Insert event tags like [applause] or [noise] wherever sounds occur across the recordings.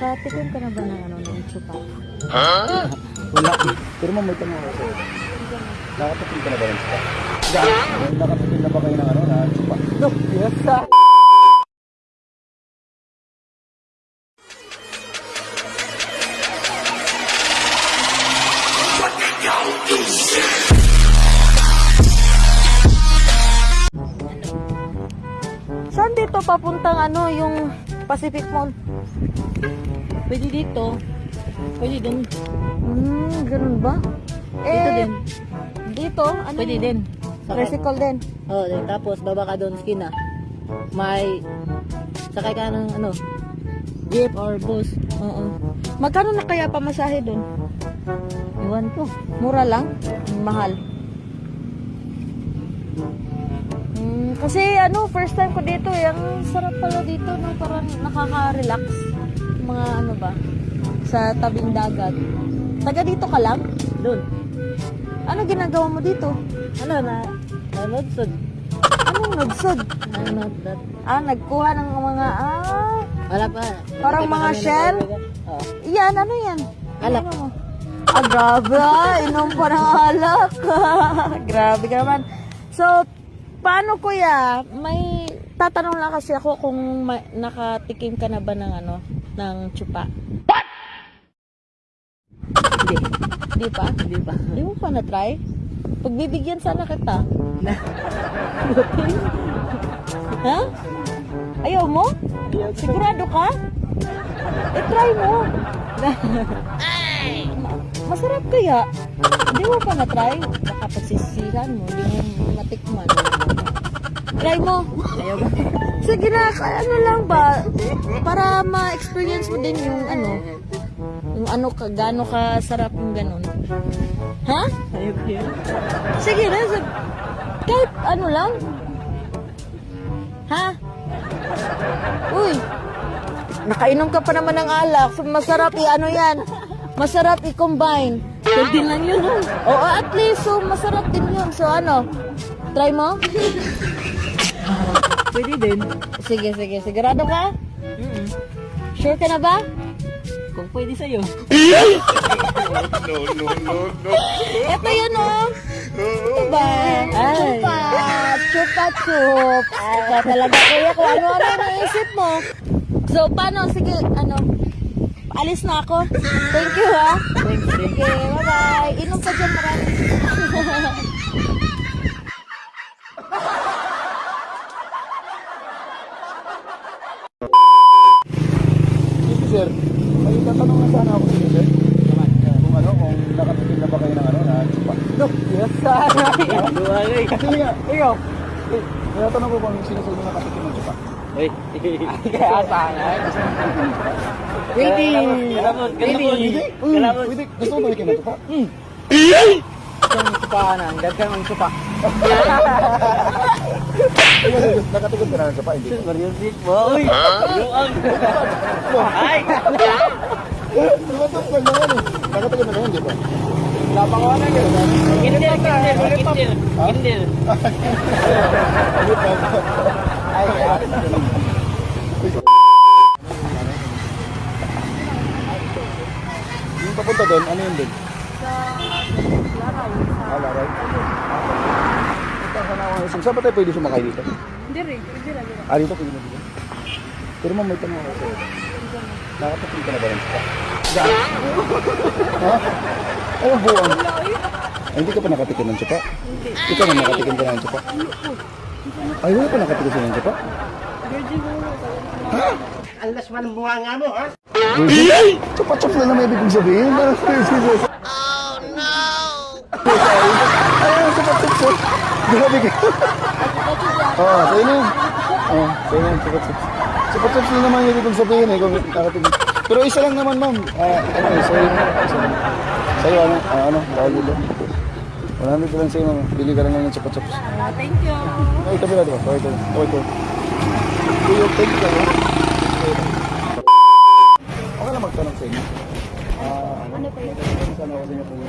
Nakatikim ka na ba ng ano, ng chupa? Wala. Pero ma'am, may tanong ako sa'yo. Nakatatin ka na ba ng spa? Nakatatin na ba kayo ng ano, na spa? No, yes, sir. Saan dito papuntang ano, yung Pacific Mall? Pwede dito. Pwede dun. Hmm, ganun ba? Eh, Dito din. Dito? Ano? Pwede din. Sakay. Tricycle din. Oh, din. Tapos baba ka doon skin na. May sakay ka ng ano, jeep or bus. Oo. Magkano na kaya pamasahe dun? Iwan ko. Mura lang? Mahal? Hmm, kasi ano, first time ko dito eh. Ang sarap pala dito, no? Parang nakaka-relax. Mga ano ba? Sa tabing dagat. Taga dito ka lang? Doon. Ano ginagawa mo dito? Ano na? Nanood sud. Anong nagsod? Nanood that. Ah, nagkuha ng mga, ah, Wala pa. Parang mga shell? Oo. yan, ano yan? Alak. Ano mo? Ah, grabe ah. Inom pa ng alak. [laughs] grabe ka naman. So, paano kuya? May tatanong lang kasi ako kung ma- nakatikim ka na ba ng ano, ng chupa. Hindi. Di pa? Hindi pa. Di mo pa na-try? Pagbibigyan sana kita. [laughs] ha? Ayaw mo? Sigurado ka? Eh, try mo. Masarap kaya? Hindi mo pa na-try? Baka pagsisihan mo, hindi mo matikman. Try mo. Ayaw ba? Sige na, ano lang ba? Para ma-experience mo din yung ano, yung ano ka, gaano ka sarap yung ganun. Ha? Ayaw ko yun. Sige na, sab- kahit ano lang. Ha? Uy, nakainom ka pa naman ng alak. Masarap i ano yan. Masarap i-combine. Pwede lang yun. oh. Oo, at least, so masarap din yun. So ano, try mo? Pwede din. Sige, sige. Sigurado ka? Mm Sure ka na ba? Kung pwede sa'yo. Ito yun, oh. Ito ba? Chupa. Chupa chup. Ito talaga, kuya, kung ano-ano naisip mo. So, paano? Sige, ano? Alis na ako. Thank you, ha? Thanks, thanks. Okay, bye-bye. Inom ka dyan marami. [laughs] Sige, sir. May tatanong na sana ako sa'yo, sir. Kung ano, kung nakatatin na ba kayo ng ano, na spa? No, yes, sir. Duwagay. Sige nga, ikaw. Eh, may tatanong ko kung sino sa inyo nakatatin ng spa? Uy. Kaya sana. Pwede. Kalamon, kalamon. Pwede? Kalamon. Pwede. Gusto mo ba ikin ng spa? Isang supahanan. Dagang ang supa. Nakatatin ka na ng spa, hindi ba? Mariusik mo. Uy. Luang. Ay. Tumatok lang naman eh. Nakatatin na naman, di ba? Lapangawan yun. Kindle, kindle, kindle. Kindle. Ay, ay. Yung papunta doon, ano yun doon? Ah, Laray. Ito, sana ako isang. Saan ba tayo pwede sumakay dito? Hindi rin. Hindi rin. Ah, dito pwede na dito. Pero ma'am, may tanong ako sa'yo. Nakatating ka na ba ng spa? ha? Ano buwang? Ay, hindi ka pa nakatikim ng spa? Hindi. Ikaw na nakatikim ka ng spa? Ay, wala pa nakatikim ka ng? Alas man ang bunga nga mo, ha? Virgin? Chupa-chup na naman ibig sabihin. [laughs] Oh no! [laughs] Ay, po. Grabe ka. Oh, sa'yo na yun. Oo, oh, sa'yo na yun, chupa-chup. Chupa-chup na naman yung ibig sabihin eh, kung nakatikim. Pero isa lang naman, ma'am. Ah, ano, sa'yo na. Isa lang. Sa'yo, ano, ah, ano, tawag dito. 100 lang sa'yo, ma'am. Bili ka lang ng chupa-chup. Ah, thank you. Ay, tabi na, diba? Okay, ito. Okay, ito. Kuya, thank you, ano? Okay lang magtanong sa inyo. Ah, ano pa yun? Sana ako sa inyo kung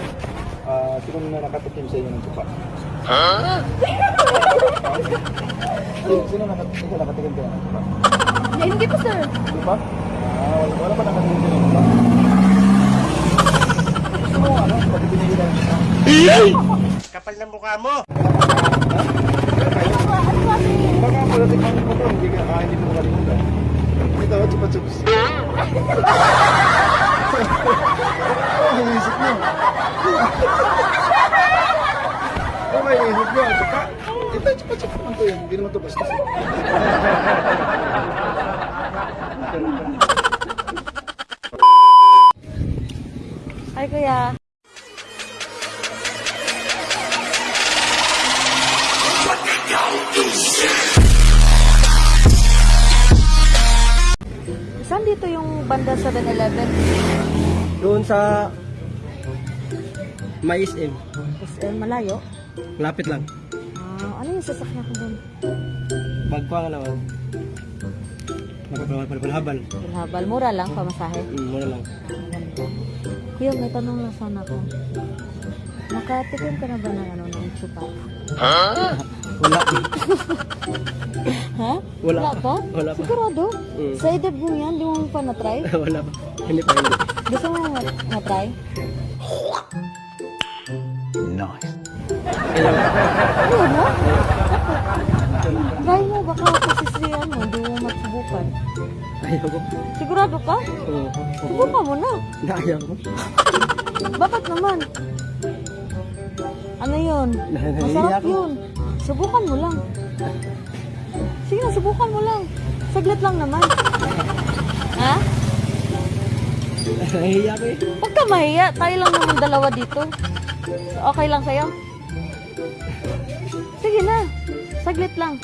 ah, sino na nakatikim sa inyo ng tupa? Ha? sino, sino nakatikim, nakatikim ka ng tupa? Hindi pa, sir. Di ba? Ah, Ah, wala, wala pa din. Gusto mo ano? Kapal ng mukha mo. Baka pala tingnan mo to, hindi ka, ah, hindi mo. Oh, mo. Oh, mo. Kuya. Saan dito yung banda 7-Eleven? Doon sa Mais M. SM malayo? Lapit lang. Ah, ano yung sasakyan ko doon? Bagpa nga naman. Magpapalhabal. Habal, mura lang, pamasahe. Mm, muna lang. Kuya, may tanong lang sana ako. Nakatikim ka na ba ng ano, ng chupa? Wala. Ha? Wala. pa? Wala pa. Sigurado? Mm. Sa edad mo yan, di mo pa na-try? [laughs] Wala pa. Hindi pa hindi. Gusto mo na-try? Ayaw. Ano mo? Masubukan. Ayaw ko. Sigurado ka? Oo. Subukan mo na. Ayaw ko. Bakit naman? Ano yun? Masarap yun. Subukan mo lang. Sige na, subukan mo lang. Saglit lang naman. Ha? Nahihiya ko eh. Huwag ka mahiya. Tayo lang naman dalawa dito. Okay lang sa'yo? Sige na. Saglit lang.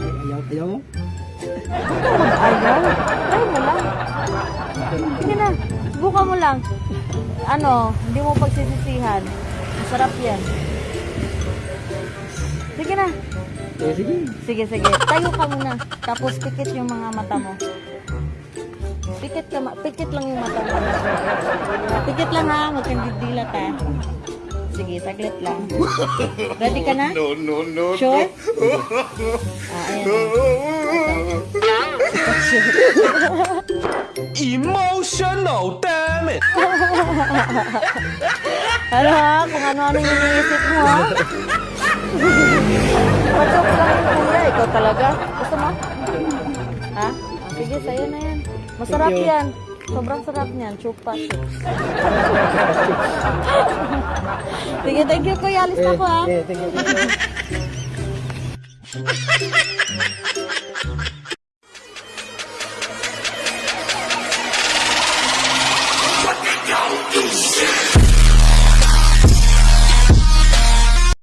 Ayaw, ayaw mo? Ka mag-ayaw. Try mo lang. Sige na. Subukan mo lang. Ano, hindi mo pagsisisihan. Masarap yan. Sige na. Eh, sige. Sige, sige. Tayo ka muna. Tapos pikit yung mga mata mo. Pikit ka, pikit lang yung mata mo. Pikit lang ha, huwag kang didilat ha. Sige, saglit lang. Ready ka na? No, no, no. Sure? [laughs] Ah, ayan. Emotional, damn it! Ano ha? Kung ano-ano yung iniisip mo ha? Patok lang yung kuya. Ikaw talaga. Gusto mo? Ha? Ah, sige, sa'yo na yan. Masarap Thank you. yan. Sobrang sarap niyan. Chupa sige, thank you kuya. Alis na ako ha. eh, thank you. thank you. Yes.